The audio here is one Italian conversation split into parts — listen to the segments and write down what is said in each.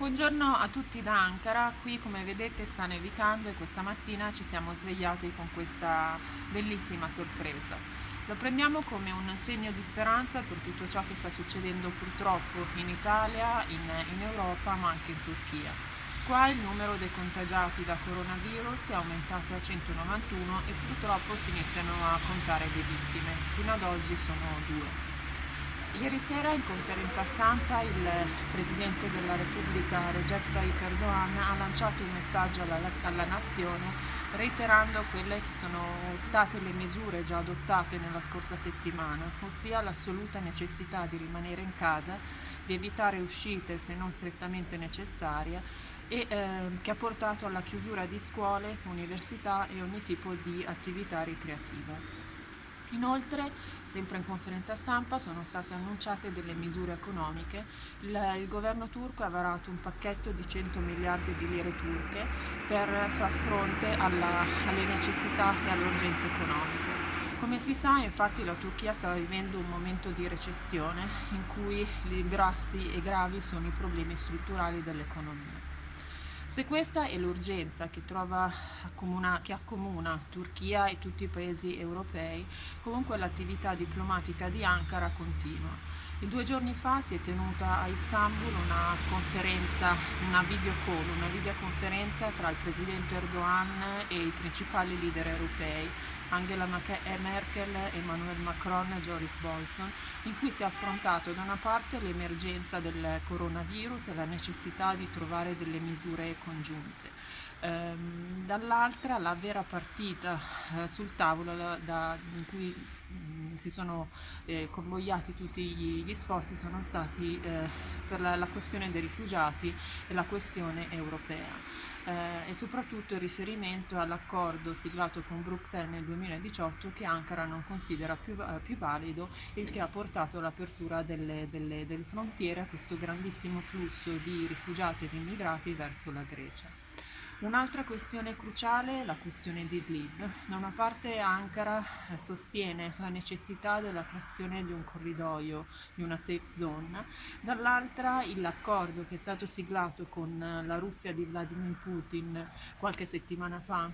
Buongiorno a tutti da Ankara, qui come vedete sta nevicando e questa mattina ci siamo svegliati con questa bellissima sorpresa. Lo prendiamo come un segno di speranza per tutto ciò che sta succedendo purtroppo in Italia, in, in Europa ma anche in Turchia. Qua il numero dei contagiati da coronavirus è aumentato a 191 e purtroppo si iniziano a contare le vittime, fino ad oggi sono due. Ieri sera in conferenza stampa il Presidente della Repubblica Recep Tayyip Erdogan ha lanciato un messaggio alla, alla Nazione reiterando quelle che sono state le misure già adottate nella scorsa settimana, ossia l'assoluta necessità di rimanere in casa, di evitare uscite se non strettamente necessarie e eh, che ha portato alla chiusura di scuole, università e ogni tipo di attività ricreativa. Inoltre, sempre in conferenza stampa, sono state annunciate delle misure economiche. Il, il, governo turco ha varato un pacchetto di 100 miliardi di lire turche per far fronte alla, alle necessità e alle urgenze economiche. Come si sa, infatti, la Turchia sta vivendo un momento di recessione in cui i grossi e gravi sono i problemi strutturali dell'economia. Se questa è l'urgenza che, che accomuna Turchia e tutti i paesi europei, comunque l'attività diplomatica di Ankara continua. Due giorni fa si è tenuta a Istanbul una conferenza, una video call, una videoconferenza tra il presidente Erdogan e i principali leader europei Angela eh, Merkel, Emmanuel Macron e Joris Bolson, in cui si è affrontato da una parte l'emergenza del coronavirus e la necessità di trovare delle misure congiunte, ehm, dall'altra la vera partita eh, sul tavolo da, da, in cui si sono eh, convogliati tutti gli, gli, sforzi sono stati eh, per la, la questione dei rifugiati e la questione europea eh, e soprattutto il riferimento all'accordo siglato con Bruxelles nel 2018 che Ankara non considera più, eh, più valido il che ha portato all'apertura delle, delle, delle frontiere a questo grandissimo flusso di rifugiati ed immigrati verso la Grecia. Un'altra questione cruciale è la questione di Idlib. Da una parte Ankara sostiene la necessità della creazione di un corridoio, di una safe zone, dall'altra l'accordo che è stato siglato con la Russia di Vladimir Putin qualche settimana fa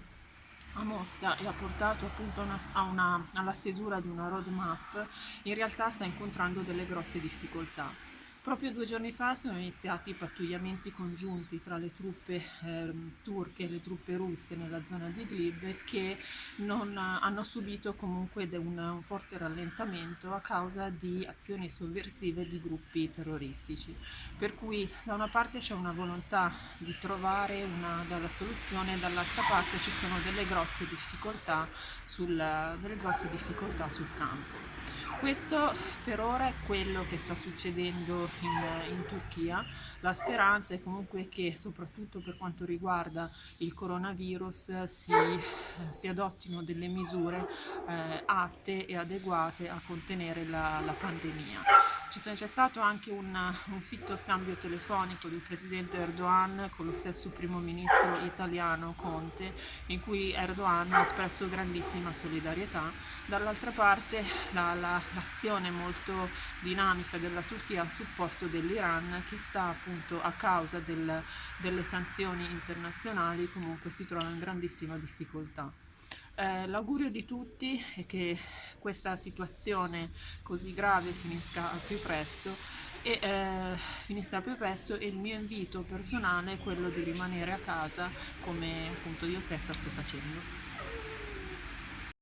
a Mosca e ha portato appunto una, una, alla stesura di una roadmap, in realtà sta incontrando delle grosse difficoltà. Proprio due giorni fa sono iniziati i pattugliamenti congiunti tra le truppe eh, turche e le truppe russe nella zona di Idlib che non, hanno subito comunque un, forte rallentamento a causa di azioni sovversive di gruppi terroristici. Per cui da una parte c'è una volontà di trovare una dalla soluzione, dall'altra parte ci sono delle grosse difficoltà sul, delle grosse difficoltà sul campo. Questo per ora è quello che sta succedendo in, in Turchia. La speranza è comunque che soprattutto per quanto riguarda il coronavirus si, si adottino delle misure eh, atte e adeguate a contenere la, la pandemia. C'è stato anche un, un, fitto scambio telefonico del presidente Erdogan con lo stesso primo ministro italiano Conte, in cui Erdogan ha espresso grandissima solidarietà. Dall'altra parte l'azione la, molto dinamica della Turchia a supporto dell'Iran che sta appunto a causa del, delle sanzioni internazionali comunque si trova in grandissima difficoltà. Eh, l'augurio di tutti è che questa situazione così grave finisca al più presto e eh, finisca più presto e il mio invito personale è quello di rimanere a casa come appunto io stessa sto facendo.